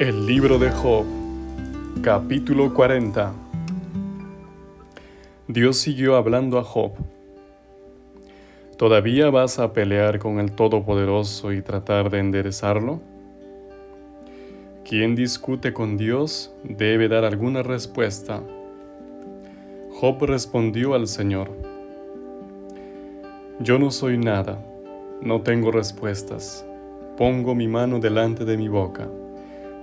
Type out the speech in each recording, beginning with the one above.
El libro de Job, capítulo 40. Dios siguió hablando a Job. ¿Todavía vas a pelear con el Todopoderoso y tratar de enderezarlo? Quien discute con Dios debe dar alguna respuesta. Job respondió al Señor, Yo no soy nada, no tengo respuestas, pongo mi mano delante de mi boca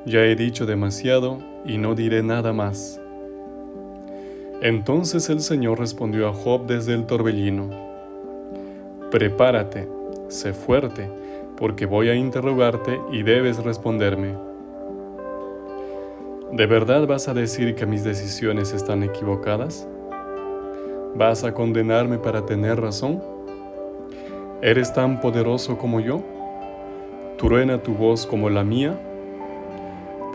ya he dicho demasiado y no diré nada más. Entonces el Señor respondió a Job desde el torbellino, Prepárate, sé fuerte, porque voy a interrogarte y debes responderme. ¿De verdad vas a decir que mis decisiones están equivocadas? ¿Vas a condenarme para tener razón? ¿Eres tan poderoso como yo? ¿Truena tu voz como la mía?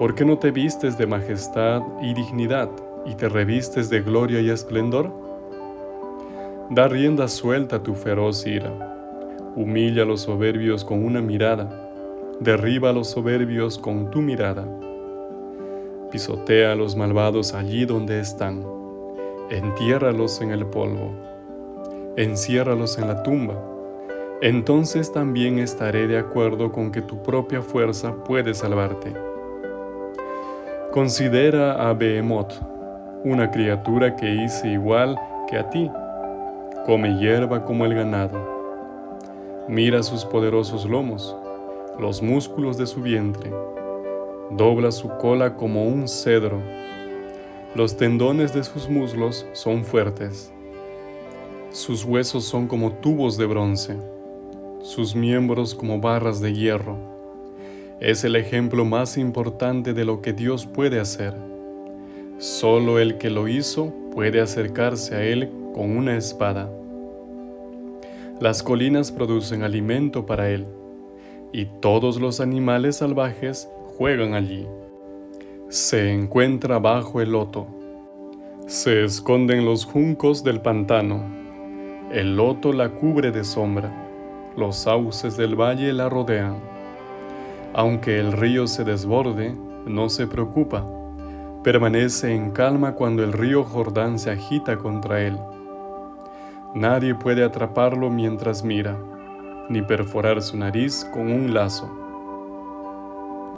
¿Por qué no te vistes de majestad y dignidad y te revistes de gloria y esplendor? Da rienda suelta a tu feroz ira. Humilla a los soberbios con una mirada. Derriba a los soberbios con tu mirada. Pisotea a los malvados allí donde están. Entiérralos en el polvo. Enciérralos en la tumba. Entonces también estaré de acuerdo con que tu propia fuerza puede salvarte. Considera a Behemoth, una criatura que hice igual que a ti. Come hierba como el ganado. Mira sus poderosos lomos, los músculos de su vientre. Dobla su cola como un cedro. Los tendones de sus muslos son fuertes. Sus huesos son como tubos de bronce, sus miembros como barras de hierro es el ejemplo más importante de lo que Dios puede hacer. Solo el que lo hizo puede acercarse a Él con una espada. Las colinas producen alimento para Él, y todos los animales salvajes juegan allí. Se encuentra bajo el loto. Se esconden los juncos del pantano. El loto la cubre de sombra. Los sauces del valle la rodean. Aunque el río se desborde, no se preocupa. Permanece en calma cuando el río Jordán se agita contra él. Nadie puede atraparlo mientras mira, ni perforar su nariz con un lazo.